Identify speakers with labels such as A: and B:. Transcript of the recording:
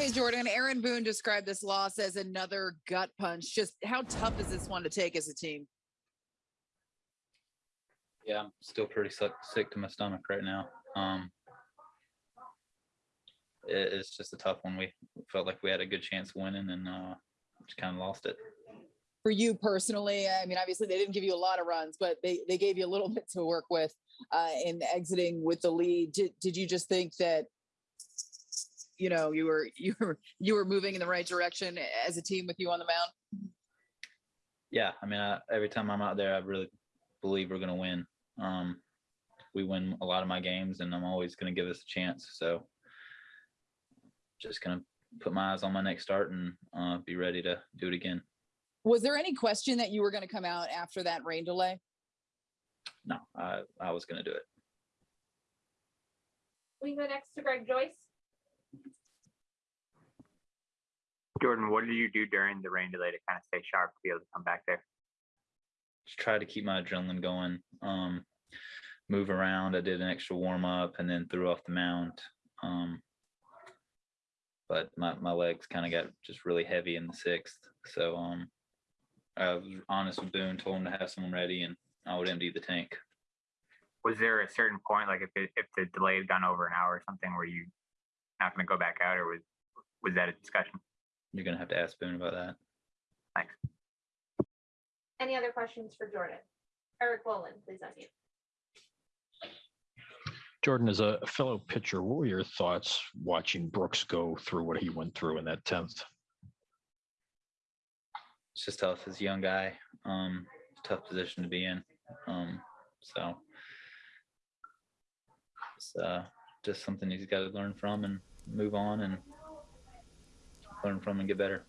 A: Hey, Jordan, Aaron Boone described this loss as another gut punch. Just how tough is this one to take as a team?
B: Yeah, I'm still pretty sick, sick to my stomach right now. Um, it, it's just a tough one. We felt like we had a good chance of winning and uh, just kind of lost it.
A: For you personally, I mean, obviously they didn't give you a lot of runs, but they, they gave you a little bit to work with uh, in exiting with the lead. Did, did you just think that, you know, you were you were you were moving in the right direction as a team with you on the mound?
B: Yeah, I mean, I, every time I'm out there, I really believe we're going to win. Um, we win a lot of my games, and I'm always going to give us a chance. So, just going to put my eyes on my next start and uh, be ready to do it again.
A: Was there any question that you were going to come out after that rain delay?
B: No, I, I was going to do it.
C: We go next to Greg Joyce.
D: Jordan, what did you do during the rain delay to kind of stay sharp to be able to come back there?
B: just try to keep my adrenaline going. Um, move around. I did an extra warm up and then threw off the mound. Um, but my, my legs kind of got just really heavy in the sixth. So um, I was honest with Boone, told him to have someone ready and I would empty the tank.
D: Was there a certain point, like if it, if the delay had gone over an hour or something, where you not going to go back out, or was was that a discussion?
B: You're going to have to ask Boone about that.
D: Thanks.
C: Any other questions for Jordan? Eric Wolin, please unmute.
E: Jordan, as a fellow pitcher, what were your thoughts watching Brooks go through what he went through in that tenth?
B: It's just tough as a young guy. Um, tough position to be in. Um, so it's uh, just something he's got to learn from and move on and learn from and get better.